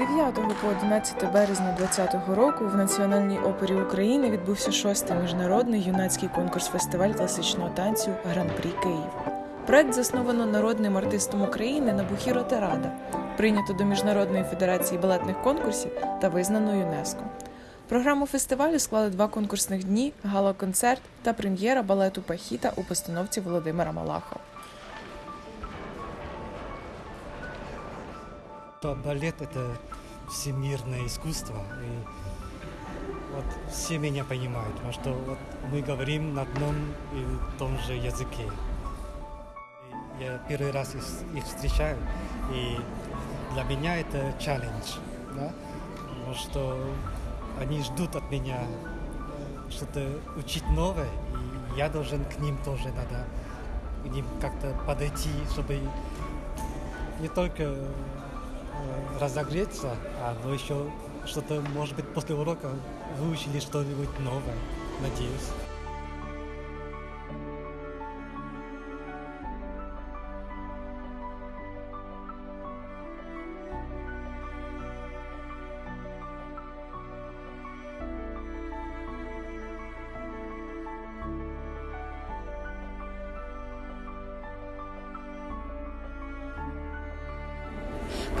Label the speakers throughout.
Speaker 1: 9 по 11 березня 2020 року в Національній опері України відбувся шостий міжнародний юнацький конкурс-фестиваль класичного танцю Гран-прі Київ. Проект засновано народним артистом України Набухіро Терада, прийнято до Міжнародної федерації балетних конкурсів та визнано ЮНЕСКО. Програму фестивалю склали два конкурсних дні, гала-концерт та прем'єра балету Пахіта у постановці Володимира Малахова.
Speaker 2: Балет – это всемирное искусство, и вот все меня понимают, потому что вот мы говорим на одном и том же языке. И Я первый раз их, их встречаю, и для меня это челлендж, да? потому что они ждут от меня что-то учить новое, и я должен к ним тоже надо, к ним как-то подойти, чтобы не только разогреться, а вы еще что-то, может быть, после урока выучили что-нибудь новое, надеюсь.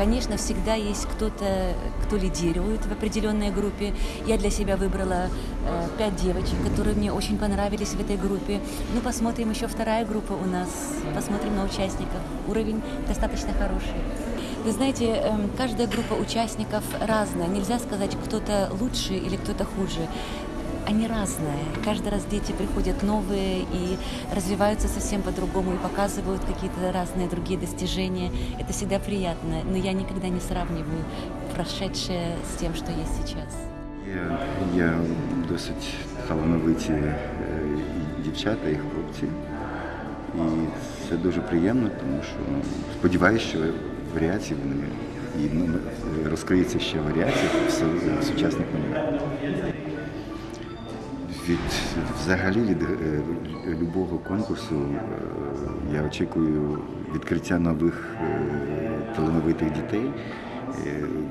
Speaker 3: Конечно, всегда есть кто-то, кто лидирует в определенной группе. Я для себя выбрала э, пять девочек, которые мне очень понравились в этой группе. Ну, посмотрим еще вторая группа у нас, посмотрим на участников. Уровень достаточно хороший. Вы знаете, эм, каждая группа участников разная. Нельзя сказать, кто-то лучше или кто-то хуже Они разные. Каждый раз дети приходят новые и развиваются совсем по-другому и показывают какие-то разные другие достижения. Это всегда приятно, но я никогда не сравниваю прошедшее с тем, что есть сейчас.
Speaker 4: Є, є досить талановиті е, і дівчата і хлопці. І це дуже приємно, тому що ну, сподіваюся, що варіації вони і ну, розкриється ще варіації в су- сучасних малюнках. Від взагалі від е, любого конкурсу е, я очікую відкриття нових е, талановитих дітей,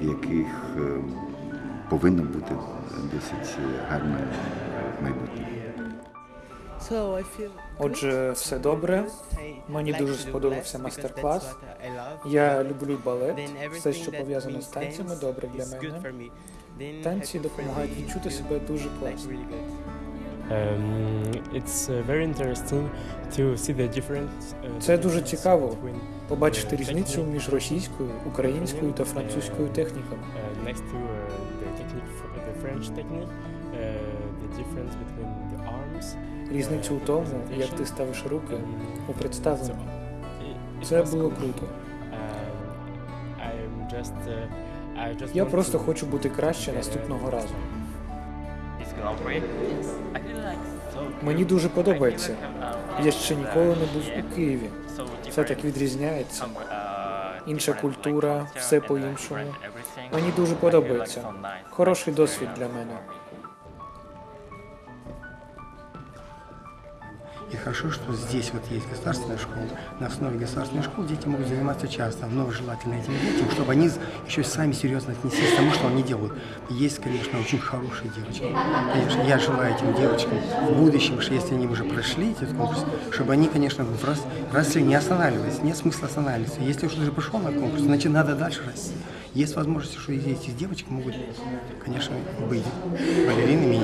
Speaker 4: в яких повинно бути досить гарне майбутнє.
Speaker 5: Отже, все добре. Мені дуже сподобався майстер-клас. Я люблю балет. Все, що пов'язано з танцями, добре для мене. Танці допомагають відчути себе дуже класно.
Speaker 6: It's very interesting to see the difference. uh,
Speaker 5: Це дуже цікаво побачити
Speaker 6: uh,
Speaker 5: різницю між російською, українською та французькою техніками.
Speaker 6: next to the technique, the French technique, uh, the difference between the arms.
Speaker 5: Різницю у тому, як ти ставиш руки у представленні. Це було круто. Я просто хочу бути краще наступного разу. Мені дуже подобається. Я ще ніколи не був у Києві. Все так відрізняється. Інша культура, все
Speaker 7: uh,
Speaker 5: по-іншому. Мені дуже подобається. Хороший досвід для мене.
Speaker 8: И хорошо, что здесь вот есть государственная школа. На основе государственной школы дети могут заниматься часто, но желательно этим детям, чтобы они еще сами серьезно отнеслись к тому, что они делают. Есть, конечно, очень хорошие девочки. Конечно, я желаю этим девочкам в будущем, что если они уже прошли этот конкурс, чтобы они, конечно, врос- росли, не останавливались. Нет смысла останавливаться. Если уж уже пришел на конкурс, значит, надо дальше расти. Есть возможность, что эти девочки могут, конечно, быть балеринами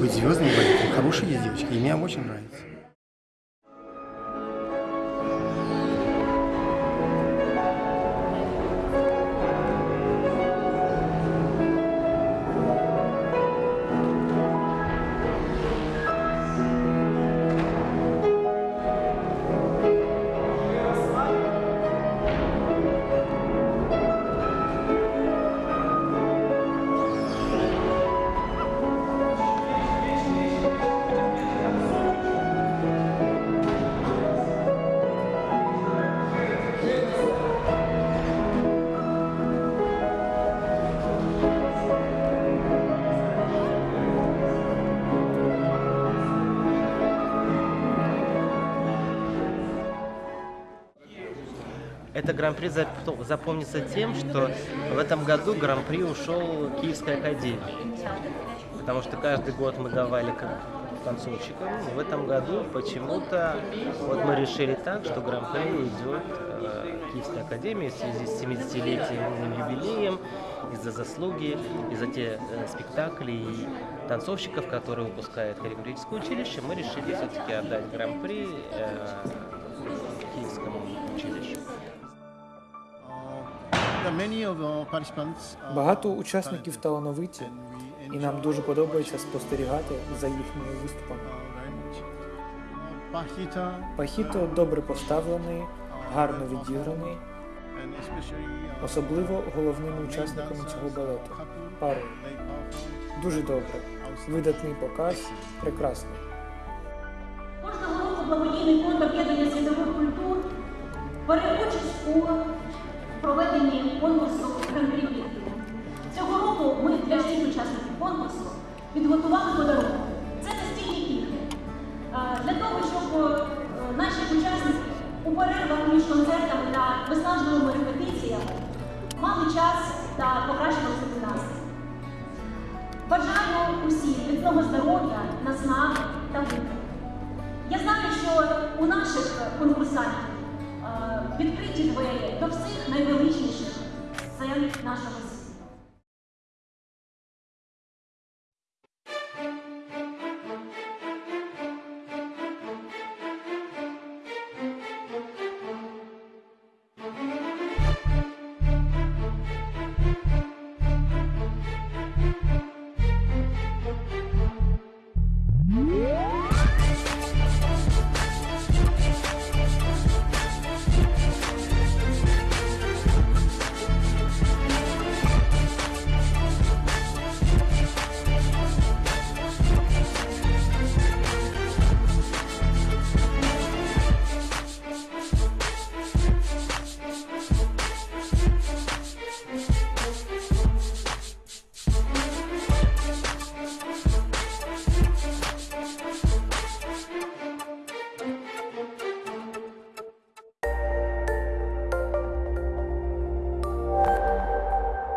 Speaker 8: быть звездами балета. Хорошие девочки, и мне очень нравится.
Speaker 9: Это гран-при зап- запомнится тем, что в этом году гран-при ушел Киевской академии. Потому что каждый год мы давали танцовщикам. В этом году почему-то вот мы решили так, что гран-при уйдет э, Киевской академии в связи с 70-летием юбилеем, из-за заслуги, из-за те э, спектакли и танцовщиков, которые выпускает хореографическое училище, мы решили все-таки отдать гран-при э, Киевскому училищу.
Speaker 5: Багато учасників талановиті, і нам дуже подобається спостерігати за їхніми виступами. Пахіто добре поставлений, гарно відіграний, особливо головними учасниками цього балету. Парою. Дуже добре. Видатний показ, прекрасний.
Speaker 10: Кожного року благодійний фонд об'єднання світових культур бере участь у проведенні конкурсу Гран-прі Цього року ми для всіх учасників конкурсу підготували подарунок. Це настільні ігри. Для того, щоб е, наші учасники у перервах між концертами та виснажливими репетиціями мали час та покращували собі настрій. Бажаю усім міцного здоров'я, наснаги та вибору. Я знаю, що у наших конкурсантів відкриті двері до всіх найвеличніших сцен нашого